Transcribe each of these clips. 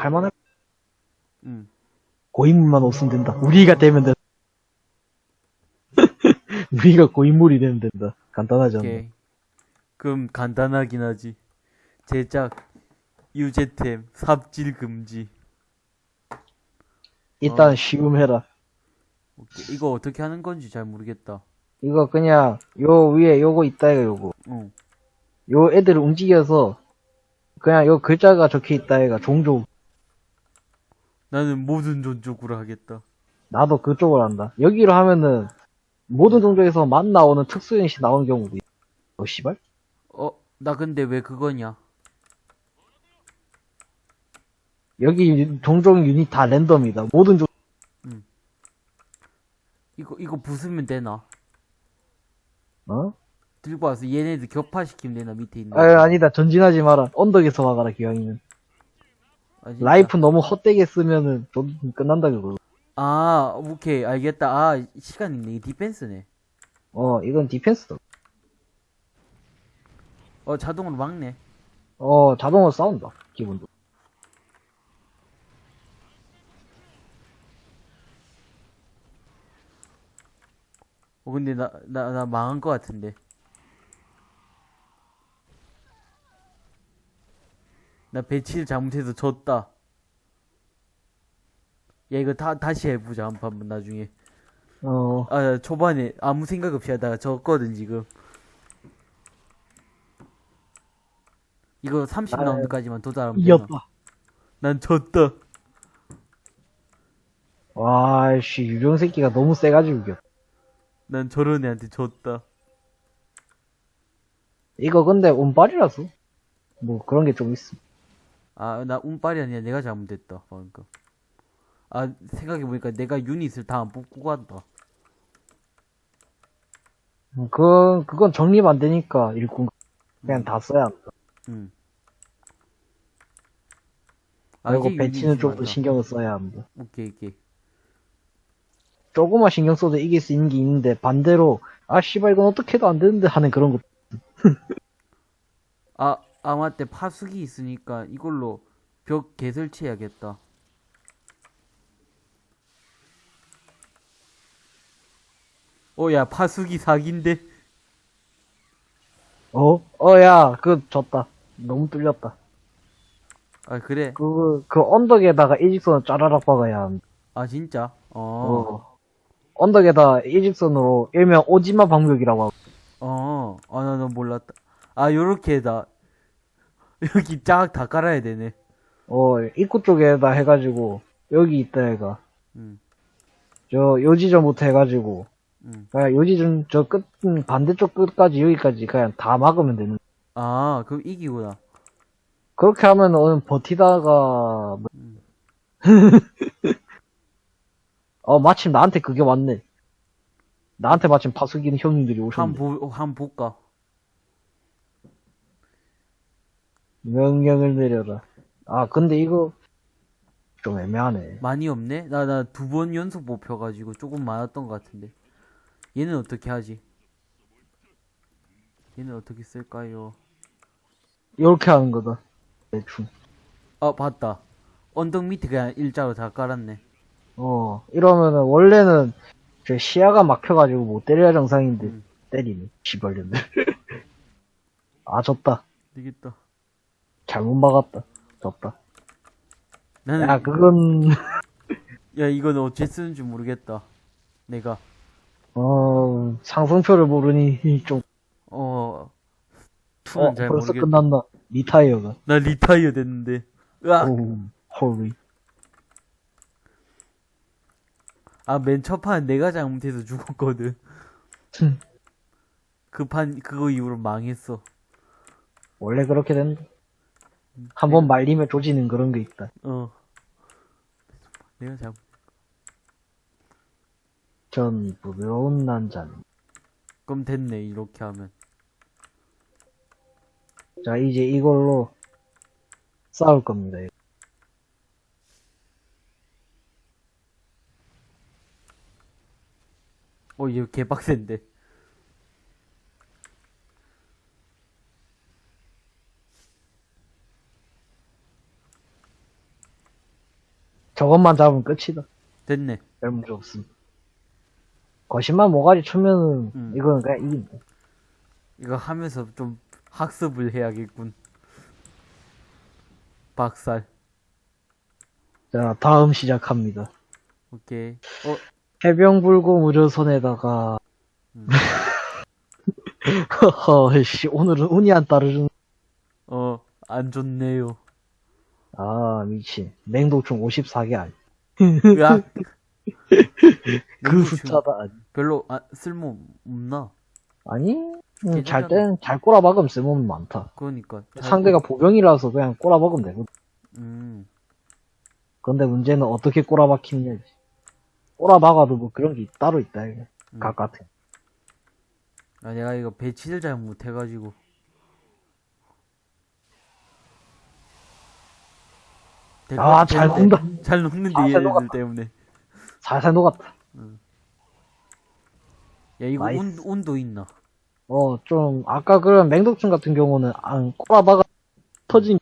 할만할 응. 고인물만 없으면 된다. 우리가 되면 된다. 우리가 고인물이 되면 된다. 간단하지 않나? 오케이. 그럼 간단하긴 하지. 제작, 유제템, 삽질 금지. 일단 어. 쉬움 해라. 오케이. 이거 어떻게 하는 건지 잘 모르겠다. 이거 그냥 요 위에 요거 있다 이가 요거. 응. 요 애들을 움직여서 그냥 요 글자가 적혀 있다 애가 종족. 나는 모든 존족으로 하겠다. 나도 그쪽을 한다. 여기로 하면은 모든 종족에서 만 나오는 특수 인식 나오는 경우도 있어. 어 씨발? 어, 나 근데 왜 그거냐? 여기 종족 유닛 다 랜덤이다. 모든 종 이거, 이거 부수면 되나? 어? 들고 와서 얘네들 격파시키면 되나, 밑에 있는. 아 아니다. 전진하지 마라. 언덕에서 막아라 기왕이면. 아? 라이프 너무 헛되게 쓰면은 좀 끝난다 그거. 아, 오케이. 알겠다. 아, 시간 있네. 이게 디펜스네. 어 이건 디펜스다. 어, 자동으로 막네. 어 자동으로 싸운다. 기본도. 어, 근데 나, 나, 나 망한 것 같은데. 나 배치를 잘못해서 졌다. 야, 이거 다, 다시 해보자. 한 판, 나중에. 어 아, 초반에 아무 생각 없이 하다가 졌거든, 지금. 이거 30라운드까지만 도달하면 되나? 이겼다. 난 졌다. 와씨 유령 새끼가 너무 세가지고 이겼다. 난 저런 애한테 졌다. 이거 근데 운빨이라서 뭐 그런 게 좀 있어. 아, 나 운빨이 아니라 내가 잘못했다, 방금. 아, 생각해보니까 내가 유닛을 다 안 뽑고 간다. 음, 그 그건 정립 안 되니까 일꾼 그냥 다 써야 한다. 응. 그리고 이게 배치는 좀 더. 신경을 써야 합니다. 오케이, 오케이. 조금만 신경 써도 이길 수 있는 게 있는데 반대로 아 씨발 이건 어떻게 해도 안 되는데 하는 그런 것. 아, 아, 맞대. 파수기 있으니까 이걸로 벽 개설치해야겠다. 어, 야, 파수기 사기인데? 어? 어야 그 졌다. 너무 뚫렸다. 아, 그래. 그, 그 언덕에다가 일직선을 짜라락 박아야 합니다. 아, 진짜? 어. 어. 언덕에다 일직선으로 일명 오지마 방벽이라고 하고. 어. 아, 나, 너 몰랐다. 아, 요렇게 다. 여기 쫙 다 깔아야 되네. 어, 입구 쪽에다 해가지고, 여기 있다 해가. 응, 저, 요 지점부터 해가지고, 응. 그냥 요 지점, 저 끝, 음, 반대쪽 끝까지 여기까지 그냥 다 막으면 되는. 아, 그럼 이기구나. 그렇게 하면 오늘 버티다가, 뭐- 음. 어, 마침 나한테 그게 왔네. 나한테 마침 파수기는 형님들이 오셨네. 한 보, 한 볼까? 명령을 내려라. 아, 근데 이거, 좀 애매하네. 많이 없네? 나, 나 두 번 연속 못 펴가지고 조금 많았던 것 같은데. 얘는 어떻게 하지? 얘는 어떻게 쓸까요? 이렇게 하는 거다. 대충. 아, 봤다. 언덕 밑에 그냥 일자로 다 깔았네. 어, 이러면은, 원래는, 저 시야가 막혀가지고 못 때려야 정상인데, 음. 때리네. 시발년들. 아, 졌다. 되겠다. 잘못 막았다. 졌다. 나는, 야, 그건, 야, 이건 어째 쓰는지 모르겠다. 내가, 어, 상승표를 모르니, 좀, 어, 투는 어, 잘 벌써 모르겠다. 끝났나. 리타이어가. 나 리타이어 됐는데. 으악! 오, 헐리. 아, 맨 첫 판 내가 잘못해서 죽었거든. 흠. 그 판, 그거 이후로 망했어. 원래 그렇게 된다. 한 번 말리면 조지는 그런 게 있다. 어. 내가 잘못, 전 부러운 남자는. 그럼 됐네, 이렇게 하면. 자, 이제 이걸로 싸울 겁니다. 어, 이거 개빡센데. 저것만 잡으면 끝이다. 됐네. 별 문제 없음. 거신만 모가지 추면은, 음. 이거는 그냥 이긴다. 이거 하면서 좀 학습을 해야겠군. 박살. 자, 다음 시작합니다. 오케이. 어, 해병불고 무료선에다가, 음. 허허, 씨, 오늘은 운이 안 따르는, 어, 안 좋네요. 아, 미친. 맹독충 54개 아니. 으악. 그 숫자다. 아니. 별로 아, 쓸모 없나? 아니, 음, 잘 괜찮아. 땐, 잘 꼬라박으면 쓸모는 많다. 그러니까. 잘- 상대가 보병이라서 그냥 꼬라박으면 되거든. 음, 근데 문제는 어떻게 꼬라박히느냐지. 꼬라박아도 뭐 그런 게 따로 있다, 이거. 음. 각 같은. 아, 내가 이거 배치를 잘 못해가지고. 될것 아, 잘. 녹는다. 잘 녹는데 아, 잘 얘들 녹았다. 때문에. 살살 녹았다. 야 이거. 온, 온도 있나? 어, 좀, 아까 그런 맹독충 같은 경우는 안 꼬라박아 터진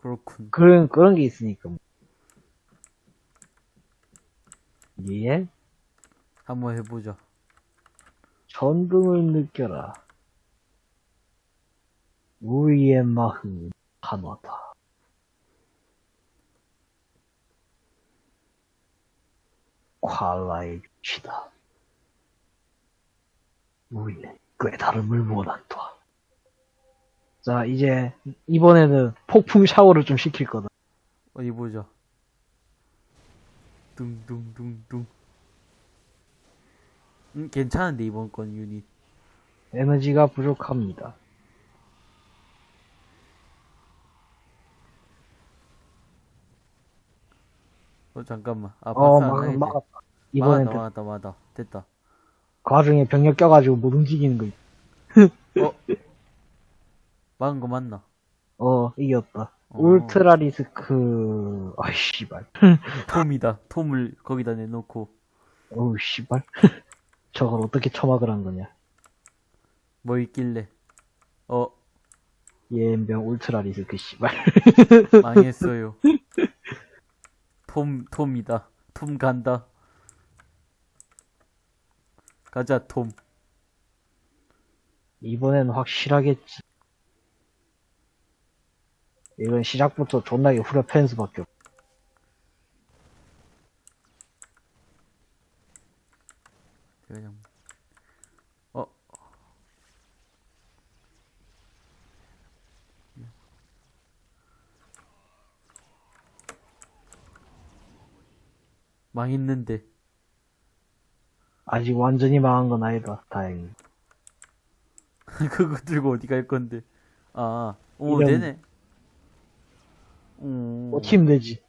그렇군. 그런, 그런 게 있으니까. 예? 한번 해보자. 전등을 느껴라. 우리의 마음 하나다. 괄라의 유치다. 우리는 꿰다름을 원한다. 자, 이제 이번에는 폭풍 샤워를 좀 시킬 거다. 어디 보자. 둥둥둥둥. 음, 괜찮은데 이번 건 유닛. 에너지가 부족합니다. 어 잠깐만. 아 어, 막. 이번엔 막았다 또 막았다 막았다. 됐다. 그 와중에 병력 껴가지고 못 움직이는 거. 있- 어? 막은 거 맞나? 어, 이겼다. 어. 울트라 리스크, 아이, 씨발. 톰이다. 톰을 거기다 내놓고 어우, 씨발. 저걸 어떻게 처막을 한 거냐. 뭐 있길래. 어 예엠병 울트라 리스크, 씨발. 망했어요. 톰 톰이다. 톰 간다. 가자 톰. 이번엔 확실하겠지. 이건 시작부터 존나게 후려팬 수밖에 없. 그냥 어 망했는데 아직 완전히 망한 건 아니다. 다행히. 그거 들고 어디 갈 건데 아 오 이런- 되네 오 뭐, 팀 되지.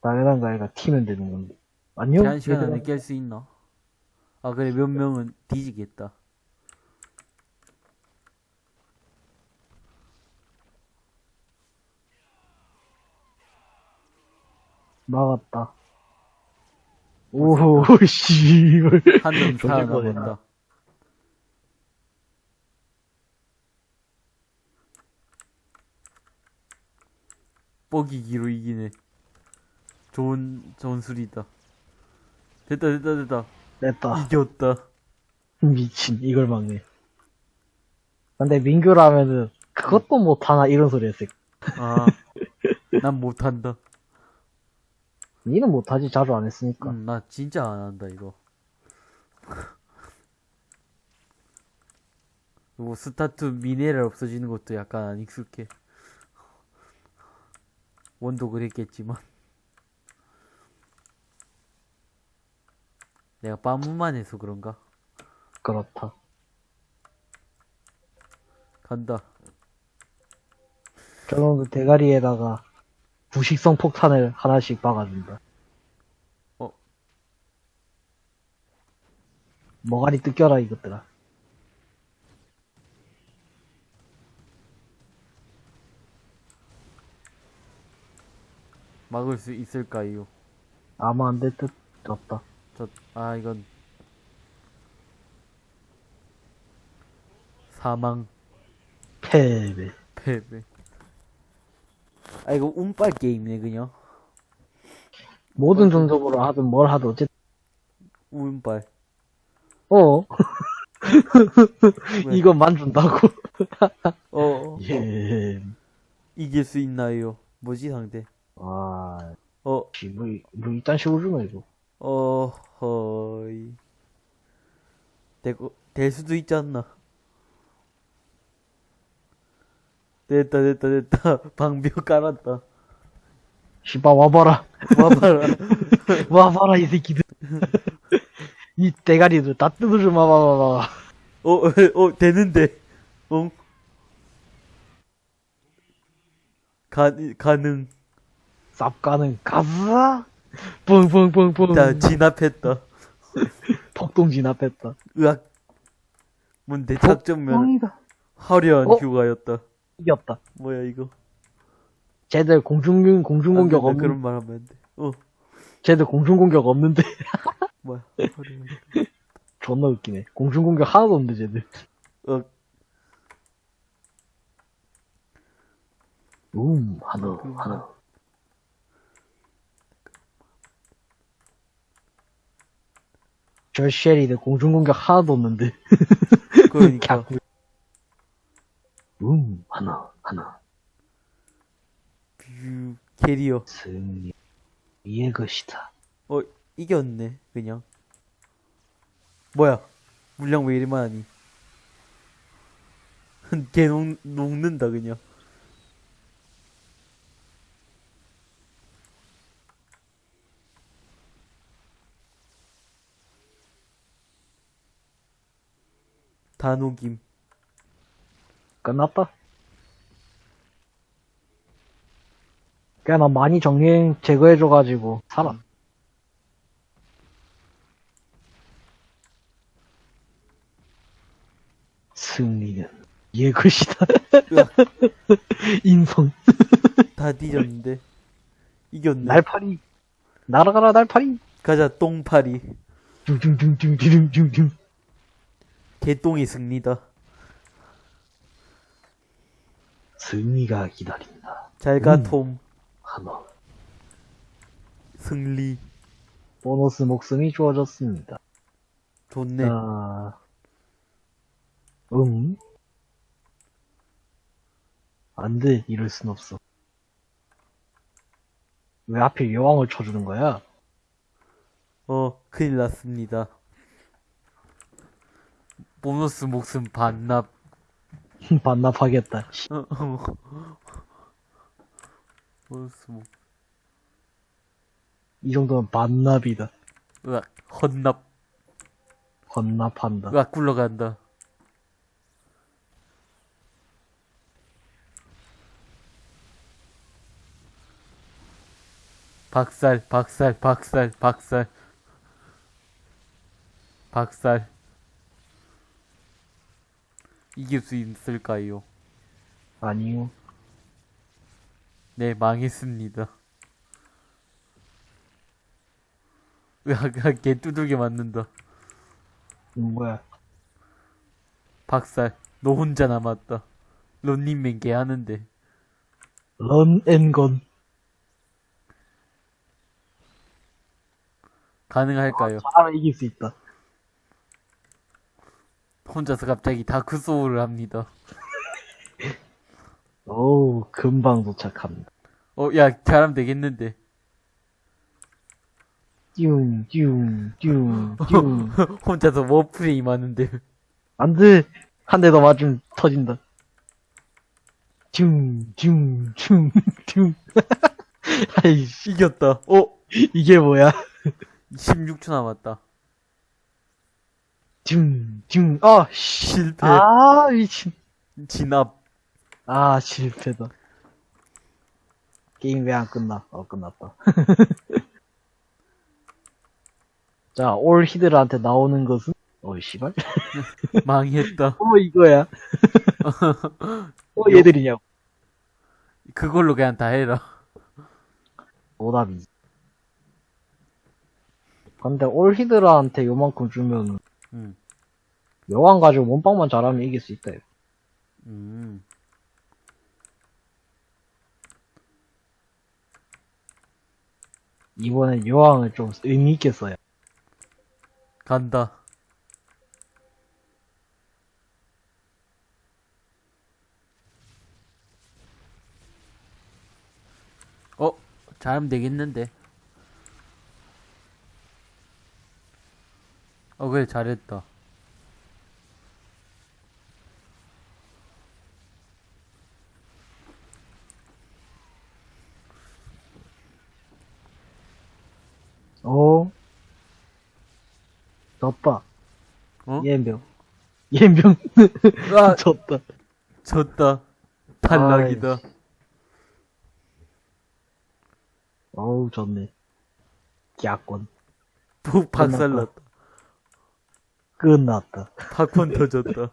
당연한 거 아이가 팀은 되는 건데. 안녕? 제한 시간 안에. 깰 수 있나 아 그래 몇 명은 뒤지겠다 막았다. 오호, 씨발. 한명 조질 살아남았다. 뻐기기로 이기네. 좋은 전술이다. 됐다 됐다 됐다. 됐다. 이겼다. 미친, 이걸 막네. 근데 민규라면은, 그것도 못하나, 이런 소리 했을 아 난 못한다 니는 못하지, 자주 안 했으니까. 음, 나 진짜 안 한다 이거. 그리고 스타트 미네랄 없어지는 것도 약간 안 익숙해. 원도 그랬겠지만. 내가 빠문만 해서 그런가? 그렇다. 간다. 저놈 그 대가리에다가, 부식성 폭탄을 하나씩 박아준다. 어? 머가리 뜯겨라, 이것들아. 막을 수 있을까요 아마 안 될 듯, 없다. 저 아 이건 사망 패배. 패배 아, 이거 운빨 게임이네, 그냥. 모든 전적으로 하든 뭘 하든 어쨌든 운빨. 어 왜? 이것만 준다고 어, 예. 이길 수 있나요? 뭐지, 상대? 아, 어, 씨, 뭐, 이- 뭐 이딴 식으로 주면 이거 어, 허이. 되고, 될 수도 있지 않나? 됐다, 됐다, 됐다. 방벽 깔았다. 씨발 와봐라 와봐라. 와봐라 이 새끼들 이 대가리들 다 뜯어줘 봐봐봐봐 어, 어, 어, 되는데. 어? 가, 가능. 쌉가는 가자 뿡뿡뿡뿡 자, 진압했다. 폭동 진압했다 으악. 뭔데, 작전면. 화려한 어? 휴가였다. 이겼다. 뭐야, 이거. 쟤들 공중 공중 공격 안 돼, 없는 그런 말 하면 안 돼. 어, 쟤들 공중 공격 없는데? 뭐야. 존나 웃기네. 공중 공격 하나도 없는데 쟤들. 어, 음 하나 그- 하나. 저 쉐리들 공중 공격 하나도 없는데. 그러니까. 음 하나 하나 뷰, 캐리어. 승리 이의 것이다 어, 이겼네, 그냥. 뭐야, 물량 왜 이리 많니? 걔 녹, 녹는다, 그냥. 다 녹임. 끝났다. 꽤나 많이 정리 제거해줘가지고 살아. 승리는 이의 것이다. 으악, 인성. 다 뒤졌는데. 이겼네. 날파리. 날아가라 날파리. 가자, 똥파리. 둥둥둥둥둥둥둥. 개똥이 승리다. 승리가 기다린다 잘 가, 음. 톰. 하나 승리. 보너스 목숨이 주어졌습니다 좋네. 자, 음? 안 돼, 이럴 순 없어. 왜 하필 여왕을 쳐주는 거야? 어, 큰일 났습니다. 보너스 목숨 반납. 반납하겠다. 씨, 어, 어. 목, 이 정도면 반납이다. 으악, 헌납. 헌납한다. 으악, 굴러간다. 박살, 박살, 박살, 박살. 박살. 이길 수 있을까요? 아니요. 네, 망했습니다. 으악, 개 두들겨 맞는다. 음, 뭐야. 박살. 너 혼자 남았다. 런닝맨 개 하는데. 런 앤건. 가능할까요? 사람 이길 수 있다. 혼자서 갑자기 다크 소울을 합니다. 어우, 금방 도착합니다. 어, 야, 잘하면 되겠는데. 뀨, 뀨. 혼자서 워프레임 하는데. 안 돼! 한 대 더 맞으면 터진다. 뀨, 뀨, 뀨, 뀨. 아이씨, 이겼다. 어? 이게 뭐야? 16초 남았다. 뀨, 뀨, 아, 씨. 실패. 아, 미친. 진압. 아, 실패다. 게임 왜 안 끝나? 어, 끝났다. 자, 올 히드라한테 나오는 것은? 어이, 씨발. 망했다. 어, 이거야. 어, 얘들이냐고. 그걸로 그냥 다 해라. 오답이지. 근데 올 히드라한테 요만큼 주면, 음. 여왕 가지고 몸빵만 잘하면 이길 수 있다. 이거. 음. 이번엔 여왕을 좀 의미있게 써요. 간다. 어, 잘하면 되겠는데. 어, 그래, 잘했다. 어? 졌다. 어? 예병. 예병. 아, 졌다. 졌다. 탈락이다. 어우, 졌네. 야권. 푹 박살났다. 끝났다. 팝콘 터졌다.